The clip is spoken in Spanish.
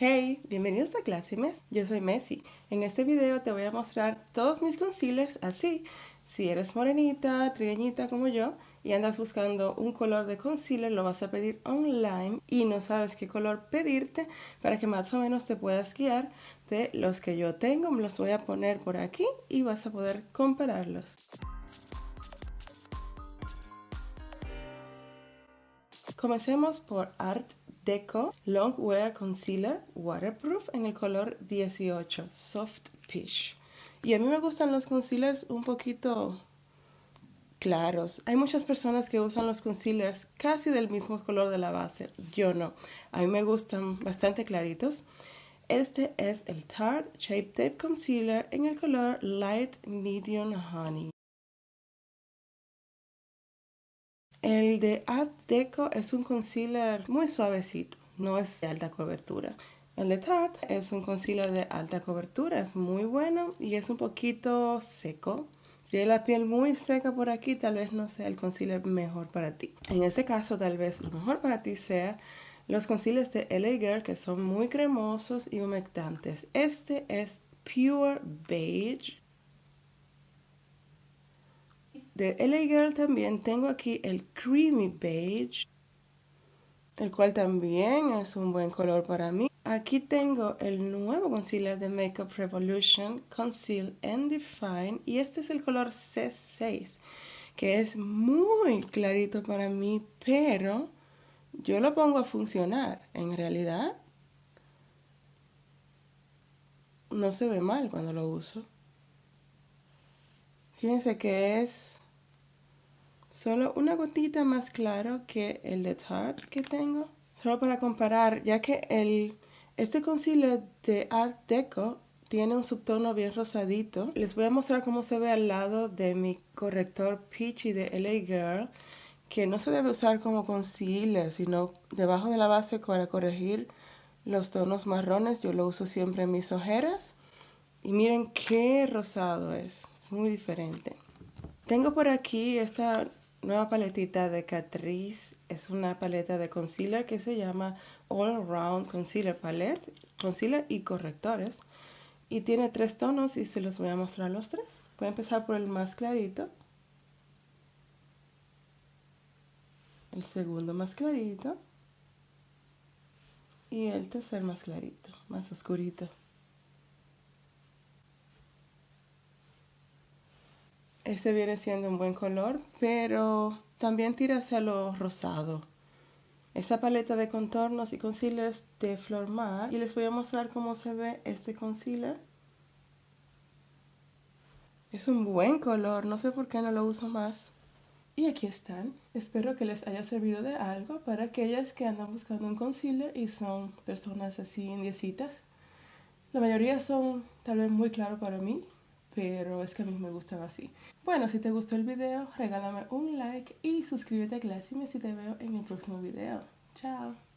Hey, bienvenidos a Classy Mess. Yo soy Messi. En este video te voy a mostrar todos mis concealers así. Si eres morenita, trigueñita como yo y andas buscando un color de concealer, lo vas a pedir online y no sabes qué color pedirte para que más o menos te puedas guiar de los que yo tengo. Me los voy a poner por aquí y vas a poder compararlos. Comencemos por Art Deco Long Wear Concealer Waterproof en el color 18 Soft Peach. Y a mí me gustan los concealers un poquito claros. Hay muchas personas que usan los concealers casi del mismo color de la base. Yo no. A mí me gustan bastante claritos. Este es el Tarte Shape Tape Concealer en el color Light Medium Honey. El de Art Deco es un concealer muy suavecito, no es de alta cobertura. El de Tarte es un concealer de alta cobertura, es muy bueno y es un poquito seco. Si hay la piel muy seca por aquí, tal vez no sea el concealer mejor para ti. En ese caso, tal vez lo mejor para ti sea los concealers de LA Girl que son muy cremosos y humectantes. Este es Pure Beige de LA Girl también tengo aquí el Creamy Beige, el cual también es un buen color para mí. Aquí tengo el nuevo concealer de Makeup Revolution Conceal and Define y este es el color C6 que es muy clarito para mí, pero yo lo pongo a funcionar. En realidad no se ve mal cuando lo uso. Fíjense que es solo una gotita más claro que el de Tarte que tengo. Solo para comparar, ya que el, este concealer de Art Deco tiene un subtono bien rosadito. Les voy a mostrar cómo se ve al lado de mi corrector Peachy de LA Girl, que no se debe usar como concealer, sino debajo de la base para corregir los tonos marrones. Yo lo uso siempre en mis ojeras. Y miren qué rosado es, es muy diferente. Tengo por aquí esta nueva paletita de Catrice. Es una paleta de concealer que se llama All Round Concealer Palette. Concealer y correctores. Y tiene tres tonos y se los voy a mostrar los tres. Voy a empezar por el más clarito. El segundo más clarito. Y el tercer más clarito, más oscurito. Este viene siendo un buen color, pero también tira hacia lo rosado. Esta paleta de contornos y concealers de Flormar. Y les voy a mostrar cómo se ve este concealer. Es un buen color, no sé por qué no lo uso más. Y aquí están. Espero que les haya servido de algo para aquellas que andan buscando un concealer y son personas así indiecitas. La mayoría son tal vez muy claro para mí, pero es que a mí me gustan así. Bueno, si te gustó el video, regálame un like y suscríbete a Classy si te veo en el próximo video. Chao.